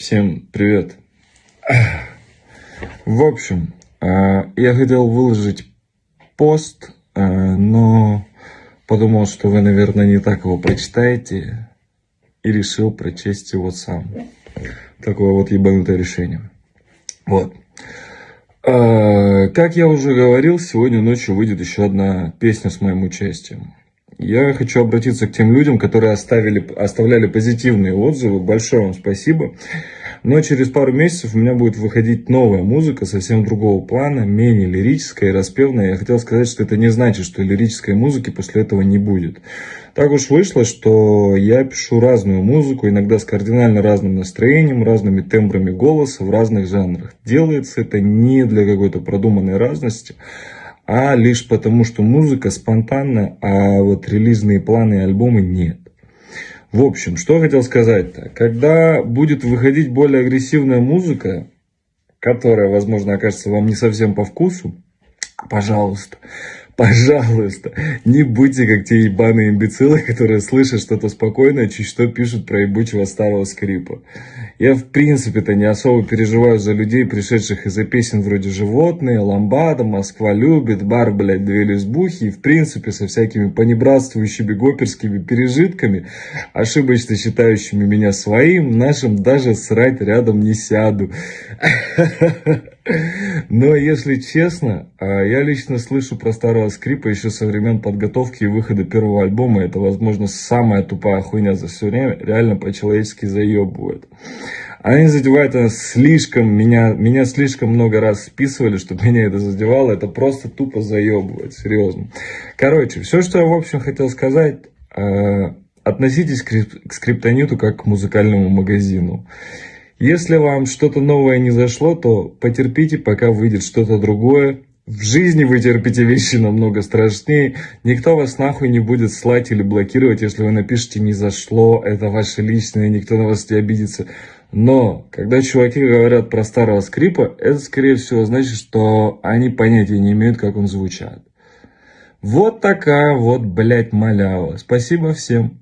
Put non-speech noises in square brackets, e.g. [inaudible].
Всем привет. В общем, э, я хотел выложить пост, э, но подумал, что вы, наверное, не так его прочитаете, и решил прочесть его сам. Такое вот ебанутое решение. Вот. Э, как я уже говорил, сегодня ночью выйдет еще одна песня с моим участием. Я хочу обратиться к тем людям, которые оставили, оставляли позитивные отзывы. Большое вам спасибо. Но через пару месяцев у меня будет выходить новая музыка, совсем другого плана, менее лирическая и распевная. Я хотел сказать, что это не значит, что лирической музыки после этого не будет. Так уж вышло, что я пишу разную музыку, иногда с кардинально разным настроением, разными тембрами голоса в разных жанрах. Делается это не для какой-то продуманной разности, а лишь потому, что музыка спонтанна, а вот релизные планы и альбомы нет. В общем, что хотел сказать-то. Когда будет выходить более агрессивная музыка, которая, возможно, окажется вам не совсем по вкусу, пожалуйста, Пожалуйста, не будьте как те ебаные имбецилы, которые слышат что-то спокойное, чуть что пишут про ебучего старого скрипа. Я в принципе-то не особо переживаю за людей, пришедших из-за песен вроде «Животные», «Ламбада», «Москва любит», «Бар, блядь, две лесбухи» и в принципе со всякими понебратствующими гоперскими пережитками, ошибочно считающими меня своим, нашим даже срать рядом не сяду. [laughs] Но, если честно, а, я лично слышу про старого скрипа еще со времен подготовки и выхода первого альбома. Это, возможно, самая тупая хуйня за все время. Реально по-человечески заебывает. Они задевают это слишком, меня, меня слишком много раз списывали, чтобы меня это задевало. Это просто тупо заебывает, серьезно. Короче, все, что я, в общем, хотел сказать, а, относитесь к скриптониту как к музыкальному магазину. Если вам что-то новое не зашло, то потерпите, пока выйдет что-то другое. В жизни вы терпите вещи намного страшнее. Никто вас нахуй не будет слать или блокировать, если вы напишете «не зашло», это ваше личное, никто на вас не обидится. Но, когда чуваки говорят про старого скрипа, это, скорее всего, значит, что они понятия не имеют, как он звучит. Вот такая вот, блядь, малява. Спасибо всем.